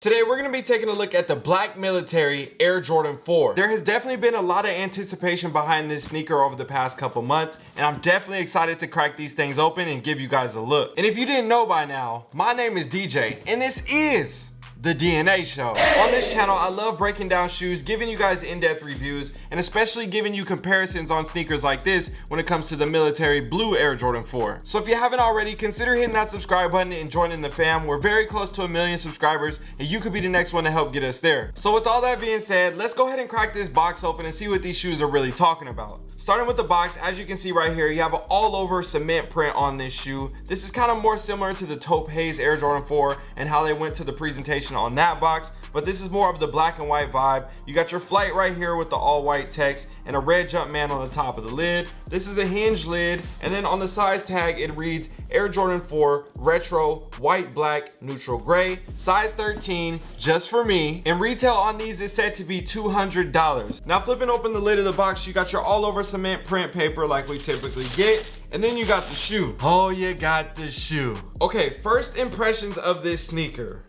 Today we're going to be taking a look at the Black Military Air Jordan 4. There has definitely been a lot of anticipation behind this sneaker over the past couple months and I'm definitely excited to crack these things open and give you guys a look. And if you didn't know by now, my name is DJ and this is the DNA Show. On this channel, I love breaking down shoes, giving you guys in-depth reviews, and especially giving you comparisons on sneakers like this when it comes to the military blue Air Jordan 4. So if you haven't already, consider hitting that subscribe button and joining the fam. We're very close to a million subscribers, and you could be the next one to help get us there. So with all that being said, let's go ahead and crack this box open and see what these shoes are really talking about. Starting with the box, as you can see right here, you have an all over cement print on this shoe. This is kind of more similar to the Taupe Haze Air Jordan 4 and how they went to the presentation on that box, but this is more of the black and white vibe. You got your flight right here with the all white text and a red Jumpman on the top of the lid. This is a hinge lid, and then on the size tag, it reads Air Jordan 4 Retro White Black Neutral Gray, size 13, just for me. And retail on these is said to be $200. Now flipping open the lid of the box, you got your all over cement print paper like we typically get. And then you got the shoe. Oh, you got the shoe. Okay, first impressions of this sneaker.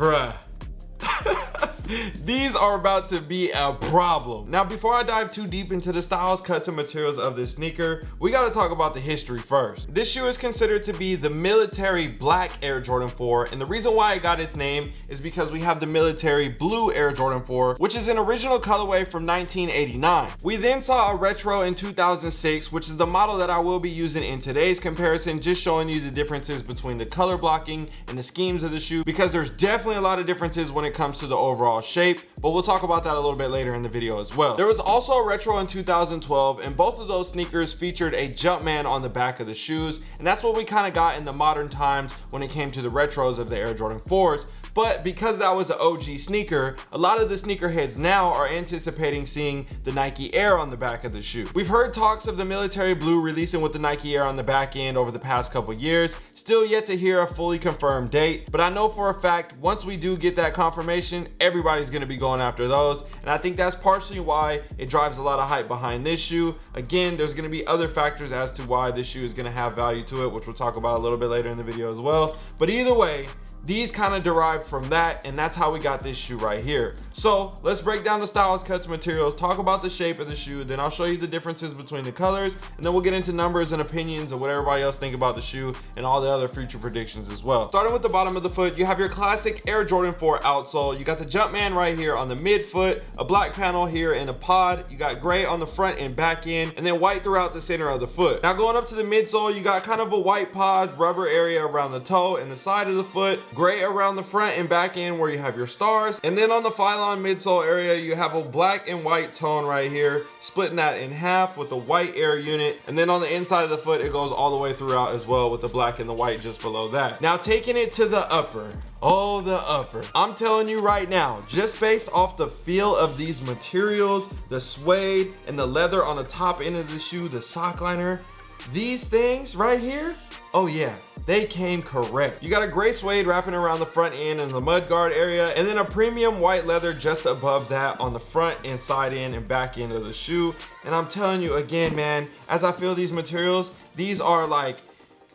Bruh. These are about to be a problem. Now, before I dive too deep into the styles, cuts, and materials of this sneaker, we gotta talk about the history first. This shoe is considered to be the military black Air Jordan 4, and the reason why it got its name is because we have the military blue Air Jordan 4, which is an original colorway from 1989. We then saw a retro in 2006, which is the model that I will be using in today's comparison, just showing you the differences between the color blocking and the schemes of the shoe, because there's definitely a lot of differences when it comes to the overall shape, but we'll talk about that a little bit later in the video as well. There was also a retro in 2012 and both of those sneakers featured a Jumpman on the back of the shoes. And that's what we kind of got in the modern times when it came to the retros of the Air Jordan 4s. But because that was an OG sneaker, a lot of the sneakerheads now are anticipating seeing the Nike Air on the back of the shoe. We've heard talks of the military blue releasing with the Nike Air on the back end over the past couple years. Still yet to hear a fully confirmed date, but I know for a fact once we do get that confirmation, everybody's gonna be going after those. And I think that's partially why it drives a lot of hype behind this shoe. Again, there's gonna be other factors as to why this shoe is gonna have value to it, which we'll talk about a little bit later in the video as well. But either way, these kind of derived from that and that's how we got this shoe right here. So let's break down the styles cuts materials talk about the shape of the shoe then i'll show you the differences between the colors and then we'll get into numbers and opinions of what everybody else think about the shoe and all the other future predictions as well. Starting with the bottom of the foot you have your classic air jordan 4 outsole. You got the jumpman right here on the midfoot a black panel here in a pod. You got gray on the front and back end and then white throughout the center of the foot. Now going up to the midsole you got kind of a white pod rubber area around the toe and the side of the foot gray around the front and back end where you have your stars. And then on the Phylon midsole area, you have a black and white tone right here, splitting that in half with the white air unit. And then on the inside of the foot, it goes all the way throughout as well with the black and the white just below that. Now taking it to the upper, Oh, the upper. I'm telling you right now, just based off the feel of these materials, the suede and the leather on the top end of the shoe, the sock liner, these things right here, oh yeah, they came correct. You got a gray suede wrapping around the front end and the mud guard area, and then a premium white leather just above that on the front and side end and back end of the shoe. And I'm telling you again, man, as I feel these materials, these are like,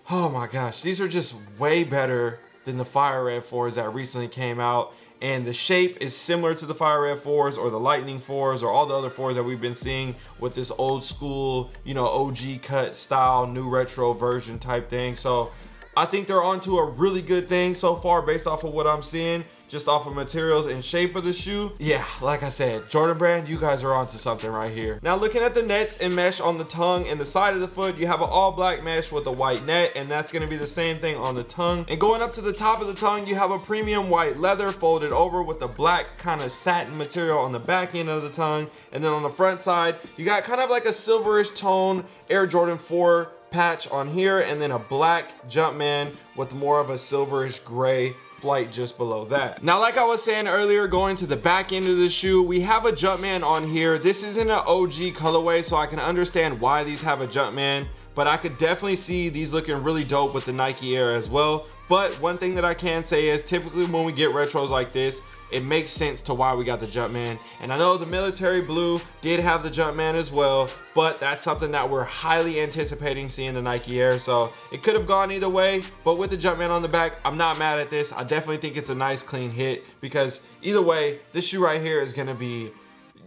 oh my gosh, these are just way better than the Fire Red 4s that recently came out and the shape is similar to the fire red fours or the lightning fours or all the other fours that we've been seeing with this old school you know og cut style new retro version type thing. So I think they're onto a really good thing so far based off of what I'm seeing just off of materials and shape of the shoe. Yeah like i said jordan brand you guys are onto something right here. Now looking at the nets and mesh on the tongue and the side of the foot. You have an all black mesh with a white net and that's going to be the same thing on the tongue. And going up to the top of the tongue you have a premium white leather folded over with a black kind of satin material on the back end of the tongue. And then on the front side you got kind of like a silverish tone air jordan 4 patch on here and then a black Jumpman with more of a silverish gray flight just below that. Now, like I was saying earlier, going to the back end of the shoe, we have a Jumpman on here. This isn't an OG colorway, so I can understand why these have a Jumpman but I could definitely see these looking really dope with the Nike Air as well. But one thing that I can say is typically when we get retros like this, it makes sense to why we got the Jumpman. And I know the military blue did have the Jumpman as well, but that's something that we're highly anticipating seeing the Nike Air. So it could have gone either way, but with the Jumpman on the back, I'm not mad at this. I definitely think it's a nice clean hit because either way, this shoe right here is gonna be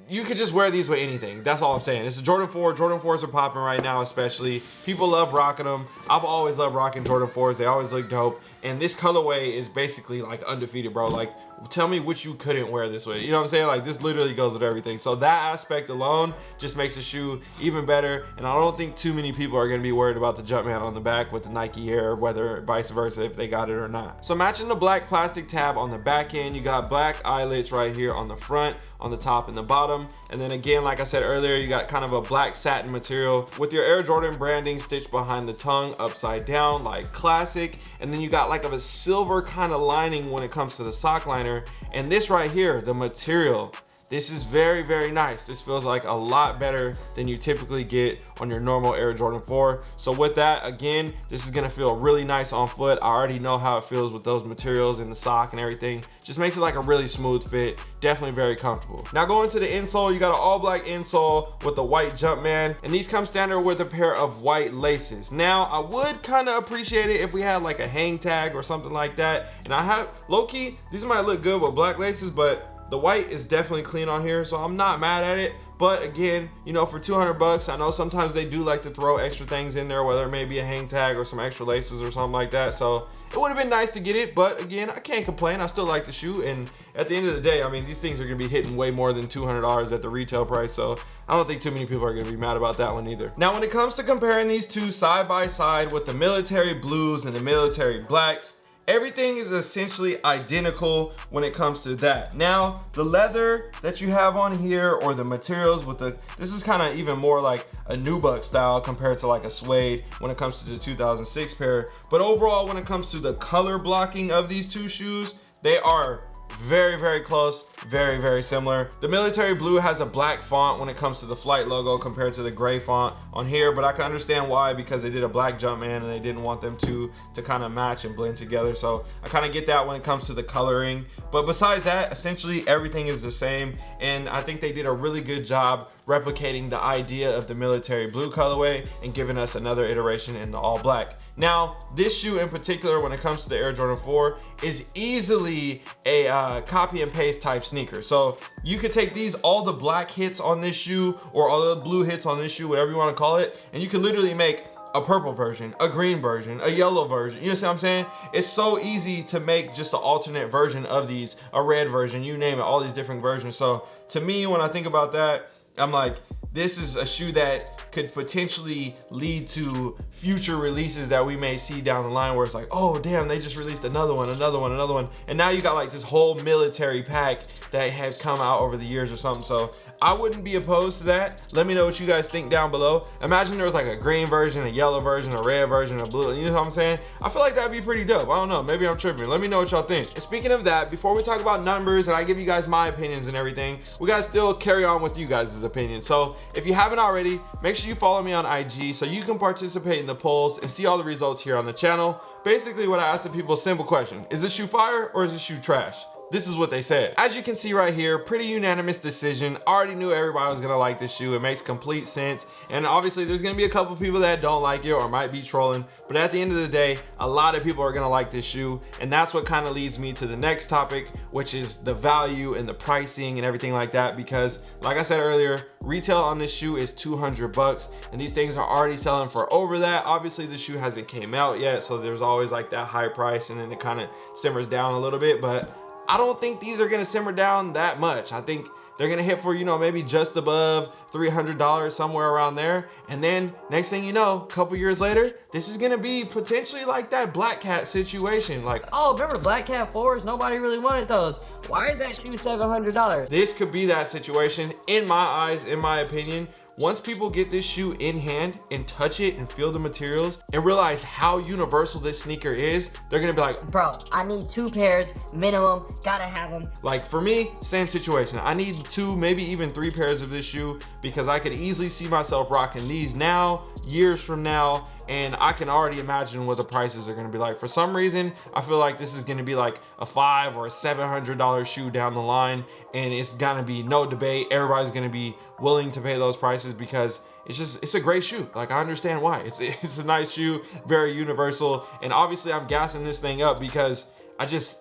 you could just wear these with anything. That's all I'm saying. It's a Jordan 4. Jordan 4s are popping right now, especially. People love rocking them. I've always loved rocking Jordan 4s. They always look dope. And this colorway is basically like undefeated, bro. Like, tell me which you couldn't wear this with. You know what I'm saying? Like, this literally goes with everything. So that aspect alone just makes the shoe even better. And I don't think too many people are going to be worried about the Jumpman on the back with the Nike Air, whether vice versa, if they got it or not. So matching the black plastic tab on the back end, you got black eyelets right here on the front, on the top and the bottom. And then again, like I said earlier, you got kind of a black satin material with your Air Jordan branding stitched behind the tongue upside down like classic. And then you got like of a silver kind of lining when it comes to the sock liner. And this right here, the material, this is very, very nice. This feels like a lot better than you typically get on your normal Air Jordan 4. So with that, again, this is gonna feel really nice on foot. I already know how it feels with those materials and the sock and everything. Just makes it like a really smooth fit. Definitely very comfortable. Now going to the insole, you got an all black insole with the white Jumpman. And these come standard with a pair of white laces. Now, I would kind of appreciate it if we had like a hang tag or something like that. And I have, low key, these might look good with black laces, but the white is definitely clean on here, so I'm not mad at it. But again, you know, for 200 bucks, I know sometimes they do like to throw extra things in there, whether it may be a hang tag or some extra laces or something like that. So it would have been nice to get it, but again, I can't complain. I still like the shoe. And at the end of the day, I mean, these things are gonna be hitting way more than $200 at the retail price. So I don't think too many people are gonna be mad about that one either. Now, when it comes to comparing these two side by side with the military blues and the military blacks, everything is essentially identical when it comes to that. Now the leather that you have on here or the materials with the this is kind of even more like a nubuck style compared to like a suede when it comes to the 2006 pair. But overall when it comes to the color blocking of these two shoes they are very very close very very similar. The military blue has a black font when it comes to the flight logo compared to the gray font on here but i can understand why because they did a black Jumpman and they didn't want them to to kind of match and blend together so i kind of get that when it comes to the coloring. But besides that essentially everything is the same and i think they did a really good job replicating the idea of the military blue colorway and giving us another iteration in the all black. Now this shoe in particular when it comes to the air jordan 4 is easily a uh, copy and paste type sneaker. So you could take these, all the black hits on this shoe or all the blue hits on this shoe, whatever you want to call it, and you could literally make a purple version, a green version, a yellow version. You know what I'm saying? It's so easy to make just an alternate version of these, a red version, you name it, all these different versions. So to me, when I think about that, I'm like, this is a shoe that could potentially lead to future releases that we may see down the line where it's like, oh damn, they just released another one, another one, another one. And now you got like this whole military pack that has come out over the years or something. So I wouldn't be opposed to that. Let me know what you guys think down below. Imagine there was like a green version, a yellow version, a red version, a blue, you know what I'm saying? I feel like that'd be pretty dope. I don't know, maybe I'm tripping. Let me know what y'all think. And speaking of that, before we talk about numbers and I give you guys my opinions and everything, we gotta still carry on with you guys' opinions. So if you haven't already, make sure you follow me on IG so you can participate in the polls and see all the results here on the channel. Basically what I ask the people, simple question. Is this shoe fire or is this shoe trash? This is what they said. As you can see right here, pretty unanimous decision. Already knew everybody was gonna like this shoe. It makes complete sense. And obviously there's gonna be a couple people that don't like it or might be trolling. But at the end of the day, a lot of people are gonna like this shoe. And that's what kind of leads me to the next topic, which is the value and the pricing and everything like that. Because like I said earlier, retail on this shoe is 200 bucks. And these things are already selling for over that. Obviously the shoe hasn't came out yet. So there's always like that high price and then it kind of simmers down a little bit. But I don't think these are gonna simmer down that much. I think they're gonna hit for, you know, maybe just above $300, somewhere around there. And then next thing you know, a couple years later, this is gonna be potentially like that Black Cat situation. Like, oh, remember Black Cat 4s? Nobody really wanted those. Why is that shoe $700? This could be that situation, in my eyes, in my opinion, once people get this shoe in hand and touch it and feel the materials and realize how universal this sneaker is, they're gonna be like, Bro, I need two pairs minimum. Gotta have them. like for me, same situation. I need two, maybe even three pairs of this shoe because I could easily see myself rocking these now, years from now, and I can already imagine what the prices are gonna be like. For some reason, I feel like this is gonna be like a five or a seven hundred dollar shoe down the line, and it's gonna be no debate. Everybody's gonna be willing to pay those prices because it's just it's a great shoe. Like I understand why. It's it's a nice shoe, very universal, and obviously I'm gassing this thing up because I just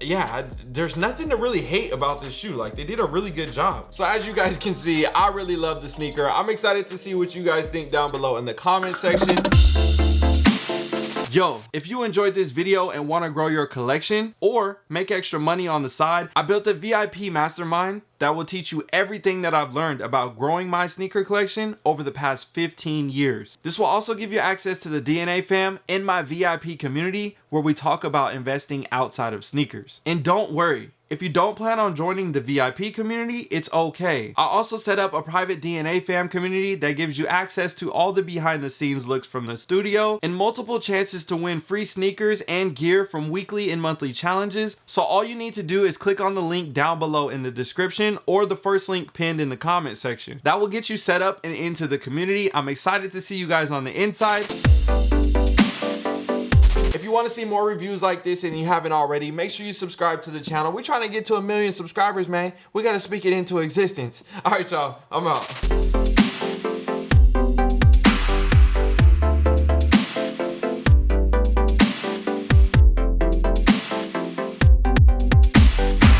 yeah, there's nothing to really hate about this shoe. Like they did a really good job. So as you guys can see, I really love the sneaker. I'm excited to see what you guys think down below in the comment section. Yo, if you enjoyed this video and want to grow your collection or make extra money on the side, I built a VIP mastermind that will teach you everything that I've learned about growing my sneaker collection over the past 15 years. This will also give you access to the DNA fam in my VIP community where we talk about investing outside of sneakers. And don't worry, if you don't plan on joining the VIP community, it's okay. I also set up a private DNA fam community that gives you access to all the behind the scenes looks from the studio and multiple chances to win free sneakers and gear from weekly and monthly challenges. So all you need to do is click on the link down below in the description or the first link pinned in the comment section. That will get you set up and into the community. I'm excited to see you guys on the inside. Want to see more reviews like this and you haven't already, make sure you subscribe to the channel. We're trying to get to a million subscribers, man. We got to speak it into existence. All right, y'all. I'm out.